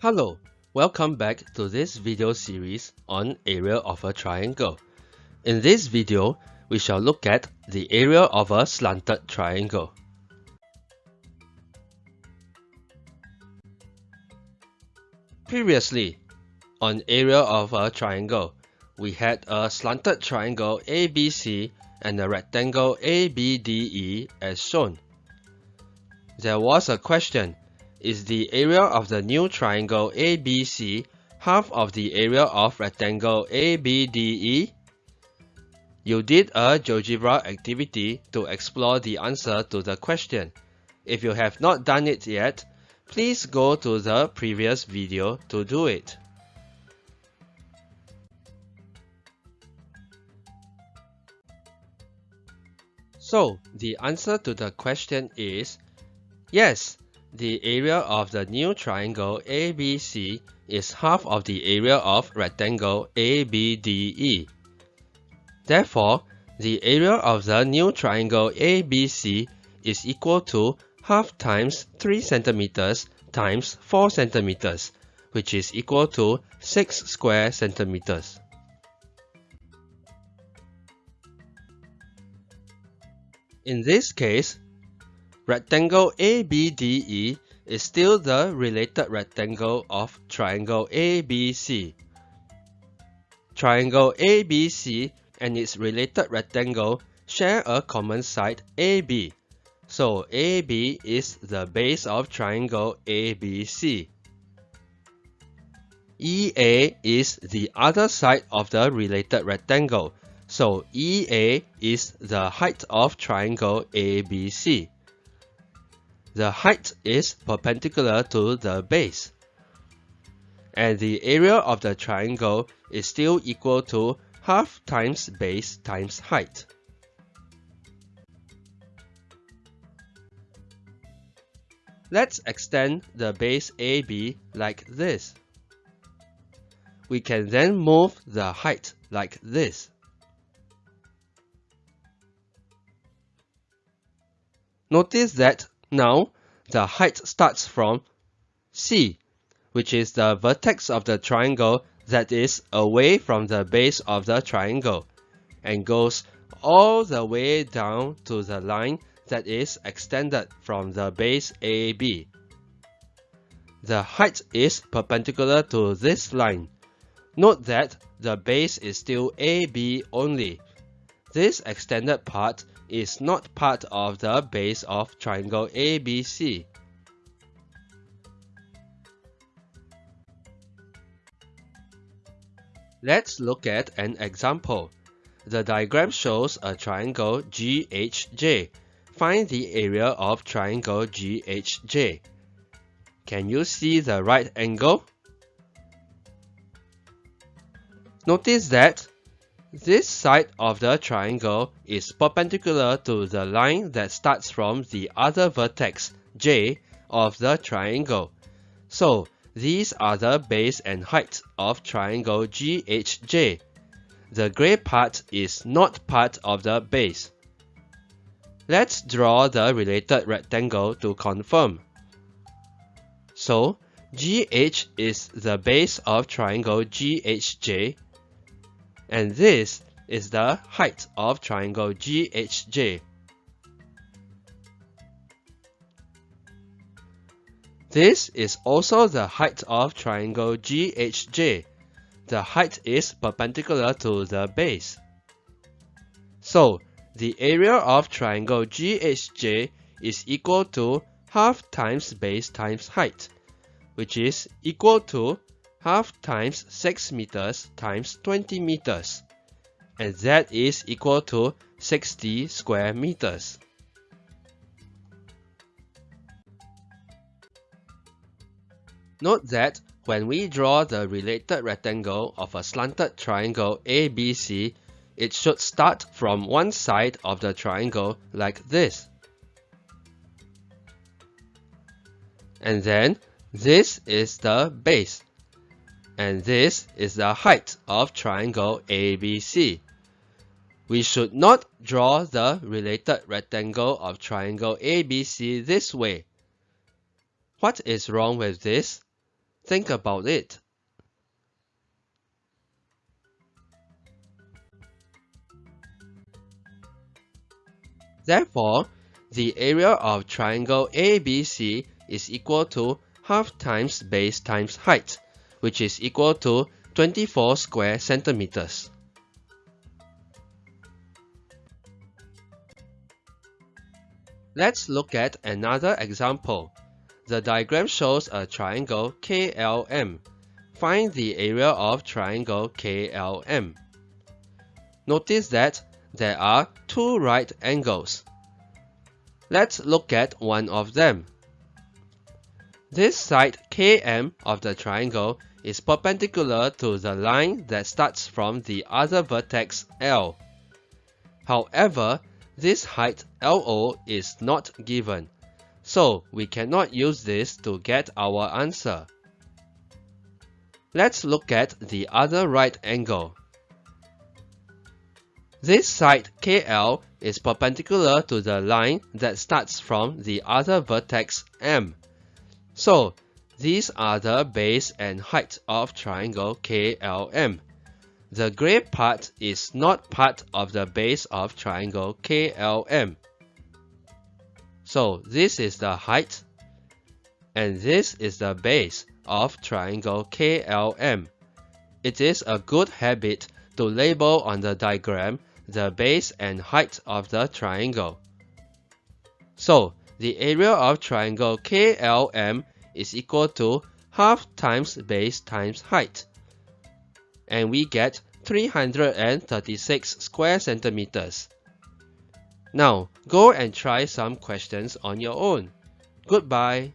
Hello, welcome back to this video series on area of a triangle. In this video, we shall look at the area of a slanted triangle. Previously, on area of a triangle, we had a slanted triangle ABC and a rectangle ABDE as shown. There was a question is the area of the new triangle ABC half of the area of rectangle ABDE? You did a GeoGebra activity to explore the answer to the question. If you have not done it yet, please go to the previous video to do it. So, the answer to the question is yes, the area of the new triangle ABC is half of the area of rectangle ABDE. Therefore, the area of the new triangle ABC is equal to half times 3 centimeters times 4 centimeters, which is equal to 6 square centimeters. In this case, Rectangle ABDE is still the related rectangle of triangle ABC. Triangle ABC and its related rectangle share a common side AB. So AB is the base of triangle ABC. EA is the other side of the related rectangle. So EA is the height of triangle ABC the height is perpendicular to the base. And the area of the triangle is still equal to half times base times height. Let's extend the base AB like this. We can then move the height like this. Notice that now, the height starts from C, which is the vertex of the triangle that is away from the base of the triangle, and goes all the way down to the line that is extended from the base AB. The height is perpendicular to this line. Note that the base is still AB only. This extended part is not part of the base of triangle ABC. Let's look at an example. The diagram shows a triangle GHJ. Find the area of triangle GHJ. Can you see the right angle? Notice that this side of the triangle is perpendicular to the line that starts from the other vertex, J, of the triangle. So, these are the base and height of triangle GHJ. The grey part is not part of the base. Let's draw the related rectangle to confirm. So, GH is the base of triangle GHJ and this is the height of triangle GHJ. This is also the height of triangle GHJ. The height is perpendicular to the base. So, the area of triangle GHJ is equal to half times base times height, which is equal to half times 6 meters times 20 meters, and that is equal to 60 square meters. Note that when we draw the related rectangle of a slanted triangle ABC, it should start from one side of the triangle like this. And then this is the base and this is the height of triangle ABC. We should not draw the related rectangle of triangle ABC this way. What is wrong with this? Think about it. Therefore, the area of triangle ABC is equal to half times base times height, which is equal to 24 square centimeters. Let's look at another example. The diagram shows a triangle KLM. Find the area of triangle KLM. Notice that there are two right angles. Let's look at one of them. This side KM of the triangle is perpendicular to the line that starts from the other vertex L. However, this height LO is not given, so we cannot use this to get our answer. Let's look at the other right angle. This side KL is perpendicular to the line that starts from the other vertex M. So, these are the base and height of triangle KLM. The gray part is not part of the base of triangle KLM. So this is the height and this is the base of triangle KLM. It is a good habit to label on the diagram the base and height of the triangle. So the area of triangle KLM is equal to half times base times height. And we get 336 square centimeters. Now, go and try some questions on your own. Goodbye.